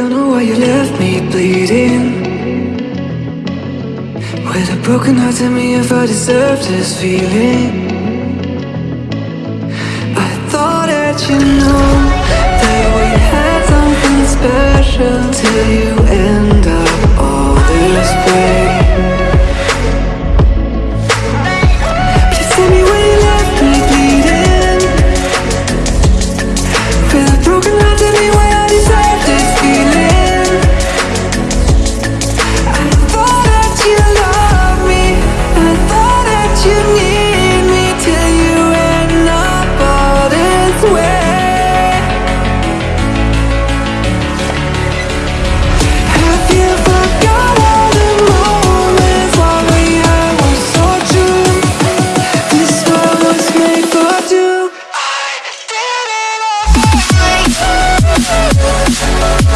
I don't know why you left me bleeding. With a broken heart, tell me if I deserve this feeling. I thought that you knew That we had something special Till you end Thank